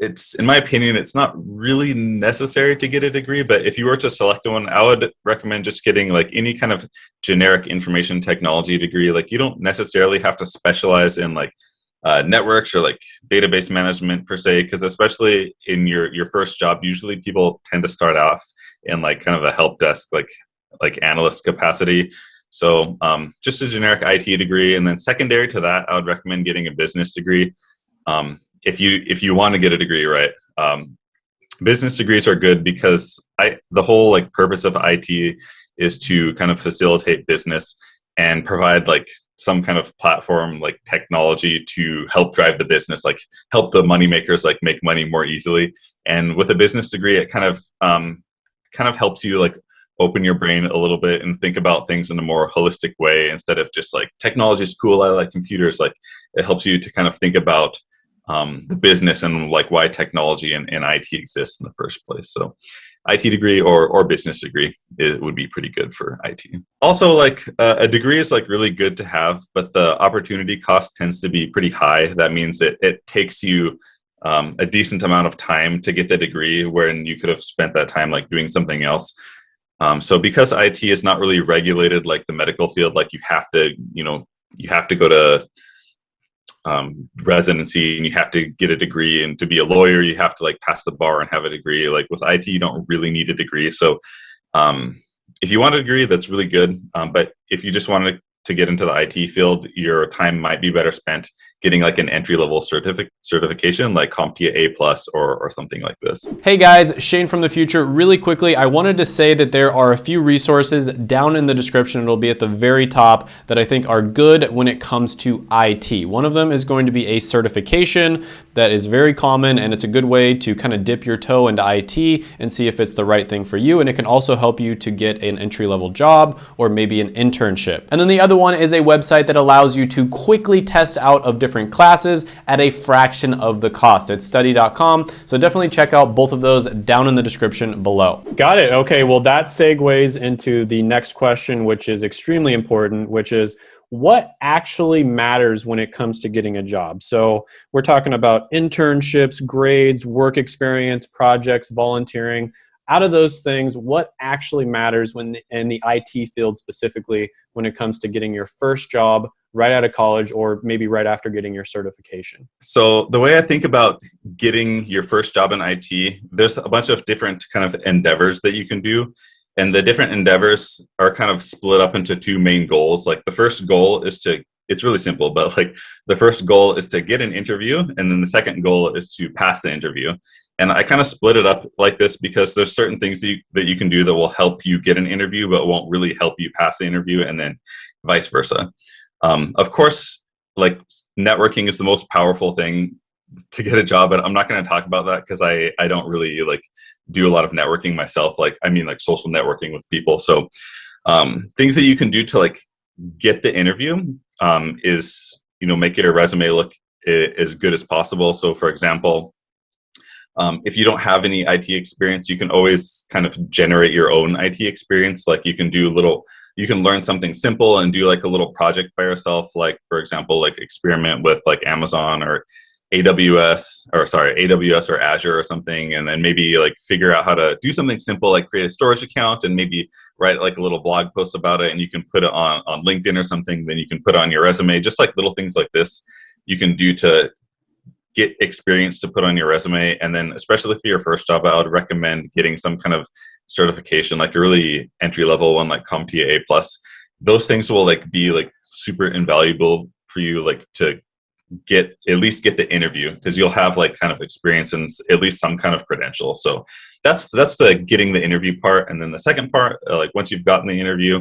it's in my opinion, it's not really necessary to get a degree. But if you were to select one, I would recommend just getting like any kind of generic information technology degree. Like you don't necessarily have to specialize in like uh, networks or like database management per se, because especially in your your first job, usually people tend to start off in like kind of a help desk like like analyst capacity. So um, just a generic IT degree, and then secondary to that, I would recommend getting a business degree. Um, if you if you want to get a degree, right? Um, business degrees are good because I the whole like purpose of IT is to kind of facilitate business and provide like some kind of platform like technology to help drive the business like help the money makers like make money more easily and with a business degree it kind of um, kind of helps you like open your brain a little bit and think about things in a more holistic way instead of just like technology is cool i like computers like it helps you to kind of think about um, the business and like why technology and, and it exists in the first place so IT degree or, or business degree it would be pretty good for IT. Also, like uh, a degree is like really good to have, but the opportunity cost tends to be pretty high. That means it, it takes you um, a decent amount of time to get the degree when you could have spent that time like doing something else. Um, so because IT is not really regulated like the medical field, like you have to, you know, you have to go to um, residency and you have to get a degree and to be a lawyer, you have to like pass the bar and have a degree. Like with IT, you don't really need a degree. So um, if you want a degree, that's really good. Um, but if you just want to to get into the IT field, your time might be better spent getting like an entry level certific certification like CompTIA A plus or, or something like this. Hey guys, Shane from the future. Really quickly, I wanted to say that there are a few resources down in the description. It'll be at the very top that I think are good when it comes to IT. One of them is going to be a certification that is very common and it's a good way to kind of dip your toe into IT and see if it's the right thing for you. And it can also help you to get an entry level job or maybe an internship. And then the other one is a website that allows you to quickly test out of different classes at a fraction of the cost. It's study.com. So definitely check out both of those down in the description below. Got it. Okay. Well, that segues into the next question, which is extremely important, which is what actually matters when it comes to getting a job. So we're talking about internships, grades, work experience, projects, volunteering. Out of those things, what actually matters when in the IT field specifically when it comes to getting your first job right out of college or maybe right after getting your certification? So the way I think about getting your first job in IT, there's a bunch of different kind of endeavors that you can do. And the different endeavors are kind of split up into two main goals. Like the first goal is to it's really simple but like the first goal is to get an interview and then the second goal is to pass the interview and i kind of split it up like this because there's certain things that you, that you can do that will help you get an interview but won't really help you pass the interview and then vice versa. Um, of course like networking is the most powerful thing to get a job but i'm not going to talk about that because i i don't really like do a lot of networking myself. Like i mean like social networking with people. So um, things that you can do to like get the interview um, is you know make your resume look as good as possible. So for example um, if you don't have any IT experience, you can always kind of generate your own IT experience. Like you can do little, you can learn something simple and do like a little project by yourself. Like for example, like experiment with like Amazon or AWS or sorry, AWS or Azure or something, and then maybe like figure out how to do something simple like create a storage account and maybe write like a little blog post about it and you can put it on, on LinkedIn or something, then you can put on your resume, just like little things like this you can do to get experience to put on your resume. And then especially for your first job, I would recommend getting some kind of certification, like a really entry level one like CompTIA A plus. Those things will like be like super invaluable for you like to get at least get the interview because you'll have like kind of experience and at least some kind of credential so that's that's the getting the interview part and then the second part uh, like once you've gotten the interview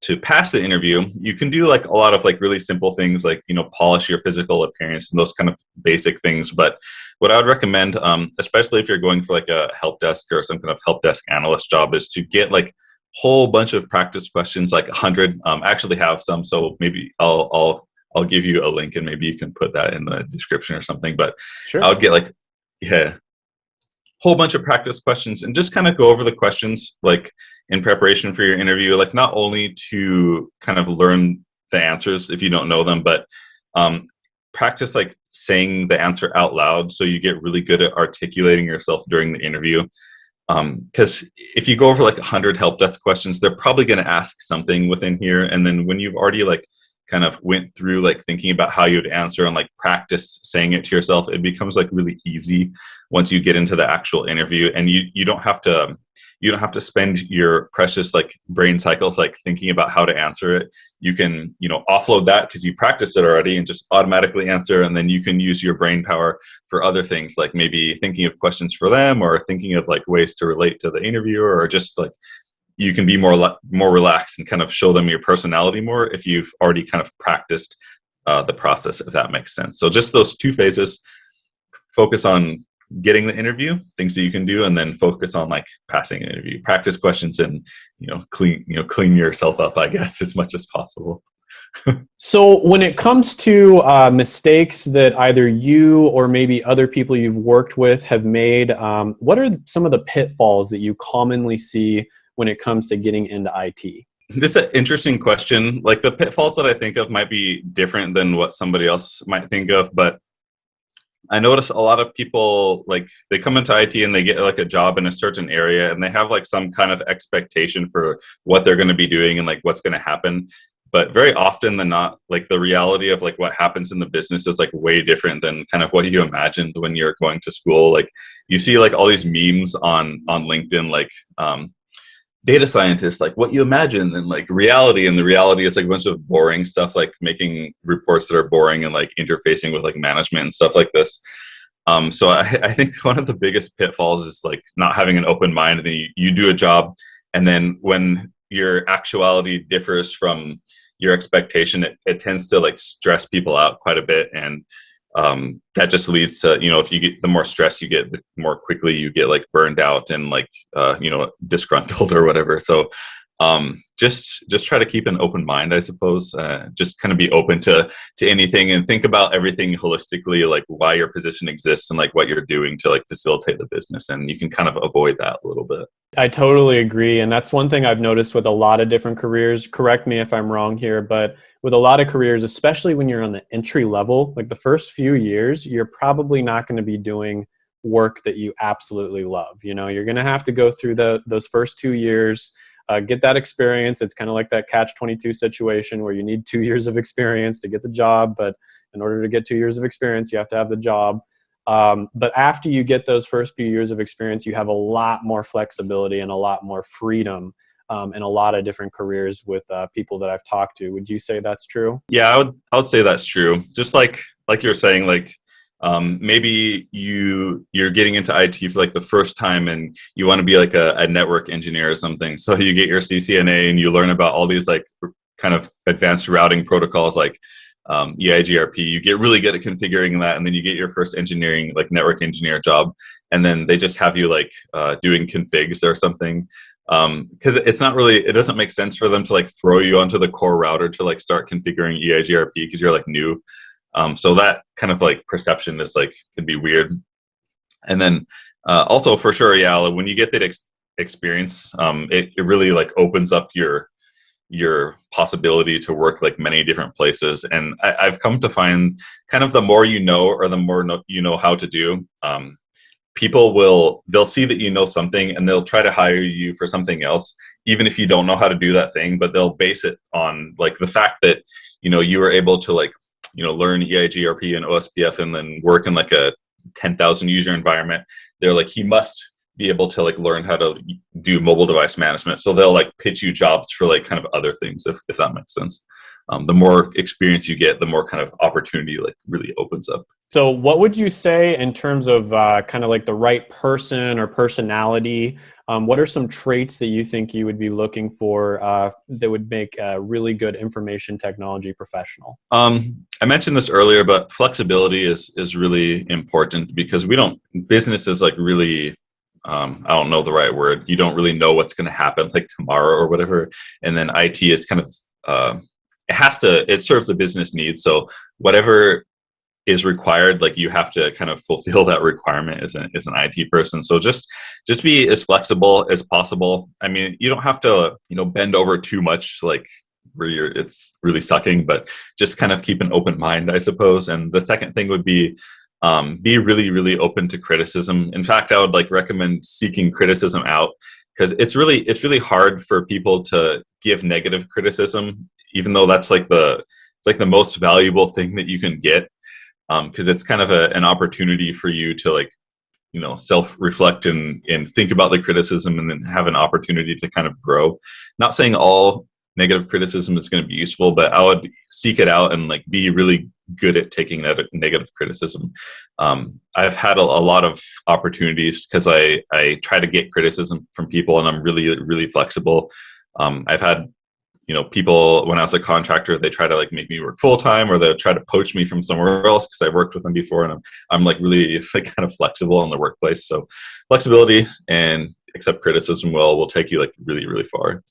to pass the interview you can do like a lot of like really simple things like you know polish your physical appearance and those kind of basic things but what i would recommend um, especially if you're going for like a help desk or some kind of help desk analyst job is to get like a whole bunch of practice questions like a 100 um, I actually have some so maybe I'll, I'll I'll give you a link and maybe you can put that in the description or something. But sure. I would get like, yeah, whole bunch of practice questions and just kind of go over the questions like in preparation for your interview, like not only to kind of learn the answers if you don't know them, but um, practice like saying the answer out loud so you get really good at articulating yourself during the interview. Because um, if you go over like 100 help desk questions they're probably going to ask something within here and then when you've already like kind of went through like thinking about how you'd answer and like practice saying it to yourself it becomes like really easy once you get into the actual interview. And you you don't have to you don't have to spend your precious like brain cycles like thinking about how to answer it. You can you know offload that because you practiced it already and just automatically answer and then you can use your brain power for other things like maybe thinking of questions for them or thinking of like ways to relate to the interviewer or just like you can be more more relaxed and kind of show them your personality more if you've already kind of practiced uh, the process if that makes sense so just those two phases focus on getting the interview, things that you can do, and then focus on like passing an interview. Practice questions and you know clean you know clean yourself up, I guess, as much as possible. so when it comes to uh, mistakes that either you or maybe other people you've worked with have made, um, what are some of the pitfalls that you commonly see when it comes to getting into IT? This is an interesting question. Like the pitfalls that I think of might be different than what somebody else might think of, but I notice a lot of people like they come into IT and they get like a job in a certain area and they have like some kind of expectation for what they're going to be doing and like what's going to happen. But very often than not, like the reality of like what happens in the business is like way different than kind of what you imagined when you're going to school. Like you see like all these memes on on LinkedIn, like um, data scientists like what you imagine and like reality and the reality is like a bunch of boring stuff like making reports that are boring and like interfacing with like management and stuff like this. Um, so I, I think one of the biggest pitfalls is like not having an open mind and then you, you do a job and then when your actuality differs from your expectation it, it tends to like stress people out quite a bit and um, that just leads to you know if you get the more stress you get the more quickly you get like burned out and like uh, you know disgruntled or whatever. So um, just just try to keep an open mind i suppose. Uh, just kind of be open to to anything and think about everything holistically like why your position exists and like what you're doing to like facilitate the business. And you can kind of avoid that a little bit i totally agree and that's one thing i've noticed with a lot of different careers correct me if i'm wrong here but with a lot of careers especially when you're on the entry level like the first few years you're probably not going to be doing work that you absolutely love you know you're going to have to go through the those first two years uh, get that experience. It's kind of like that catch 22 situation where you need two years of experience to get the job, but in order to get two years of experience, you have to have the job. Um, but after you get those first few years of experience, you have a lot more flexibility and a lot more freedom um, in a lot of different careers with uh, people that I've talked to. Would you say that's true? Yeah, I would. I would say that's true. Just like like you're saying, like um, maybe you you're getting into IT for like the first time and you want to be like a, a, network engineer or something. So you get your CCNA and you learn about all these like kind of advanced routing protocols like um, EIGRP. You get really good at configuring that, and then you get your first engineering like network engineer job, and then they just have you like uh, doing configs or something because um, it's not really it doesn't make sense for them to like throw you onto the core router to like start configuring EIGRP because you're like new. Um, so that kind of like perception is like can be weird. And then uh, also for sure, yeah, when you get that ex experience, um, it, it really like opens up your your possibility to work like many different places. And I, have come to find kind of the more you know or the more no, you know how to do, um, people will they'll see that you know something and they'll try to hire you for something else even if you don't know how to do that thing but they'll base it on like the fact that you know you were able to like you know learn EIGRP and OSPF and then work in like a 10,000 user environment, they're like he must be able to like learn how to do mobile device management. So they'll like pitch you jobs for like kind of other things if if that makes sense. Um, the more experience you get, the more kind of opportunity like really opens up. So, what would you say in terms of uh, kind of like the right person or personality? Um, what are some traits that you think you would be looking for uh, that would make a really good information technology professional? Um, I mentioned this earlier, but flexibility is is really important because we don't businesses like really. Um, I don't know the right word. You don't really know what's going to happen like tomorrow or whatever, and then IT is kind of uh, it has to it serves the business needs. So whatever is required like you have to kind of fulfill that requirement as an, as an IT person so just just be as flexible as possible I mean you don't have to you know bend over too much like where you're it's really sucking but just kind of keep an open mind i suppose and the second thing would be um, be really really open to criticism. In fact i would like recommend seeking criticism out because it's really it's really hard for people to give negative criticism even though that's like the it's like the most valuable thing that you can get because um, it's kind of a, an opportunity for you to like you know self reflect and and think about the criticism and then have an opportunity to kind of grow. Not saying all negative criticism is going to be useful but i would seek it out and like be really good at taking that negative criticism. Um, i've had a, a, lot of opportunities because i i try to get criticism from people and i'm really really flexible. Um, i've had you know people when i was a contractor they try to like make me work full-time or they try to poach me from somewhere else because i've worked with them before and i'm, I'm like really like, kind of flexible in the workplace. So flexibility and accept criticism well will take you like really really far